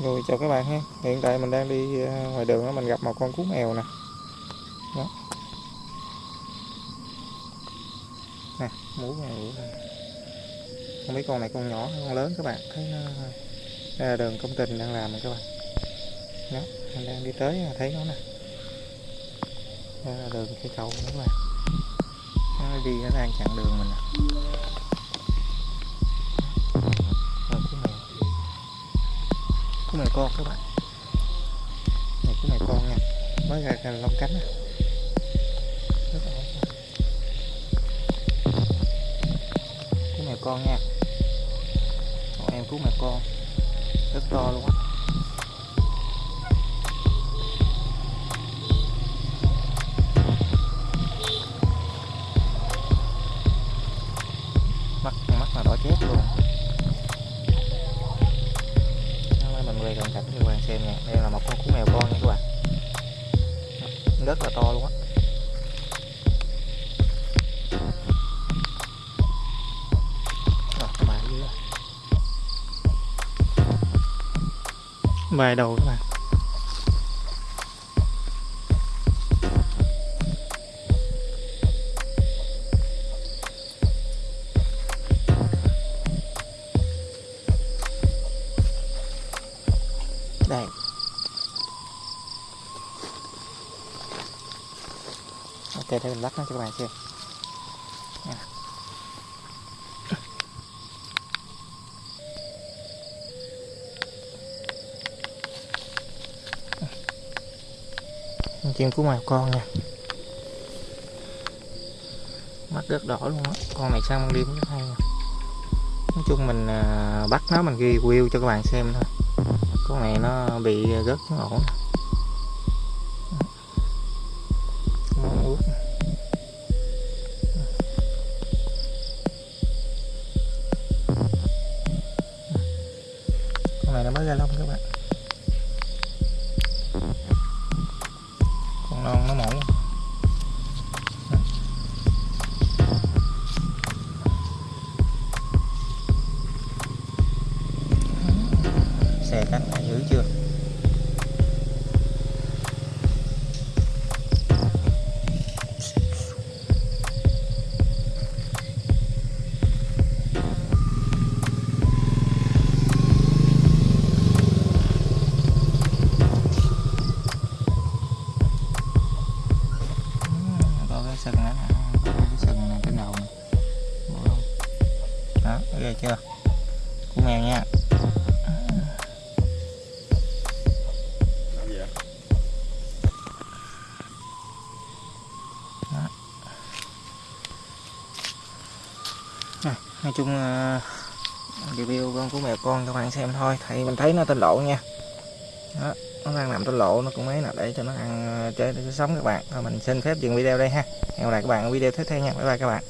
rồi, chào các bạn ha. Hiện tại mình đang đi ờ, ngoài đường đó mình gặp một con cú mèo nè. Đó. Nè mú này không biết con này con nhỏ hay con lớn các bạn? Thấy nó ờ, đây là đường công trình đang làm nè các bạn. Đó, mình đang đi tới à, thấy nó nè. Đây là đường cây cầu các bạn. Nó đi, nó đang chặn đường mình nè. Cái mèo con, các bạn. Này, cái mèo con nha. Mới ra cái lông cánh nè rất là cái cú mèo con nha. Còn em cú mèo con. Rất to luôn á. Hôm nay cảnh cho các bạn xem nha. Đây là một con cú mèo con nha các bạn. Rất là to luôn á. Vài đầu các bạn. Đây. Ok, để mình lắc nó cho các bạn xem. Chuyện của cú mèo con nha. Mắt rất đỏ luôn á. Con này sang liêm rất hay nói chung mình à, bắt nó mình ghi view cho các bạn xem thôi con này nó bị rớt xuống ổ. Con con này nó mới ra lông các bạn. Con non nó mỏng nè Bộ lông. đó ghê chưa? Cũng mèo nha. Nói chung là review con của mèo con các bạn xem thôi thì mình thấy nó tên lộ nha. Đó, nó đang nằm tên lộ, nó cũng mấy nè, để cho nó ăn ờ, chơi, để nó sống các bạn. Thôi mình xin phép dừng video đây ha. Hẹn gặp lại các bạn ở video tiếp theo nha. Bye bye các bạn.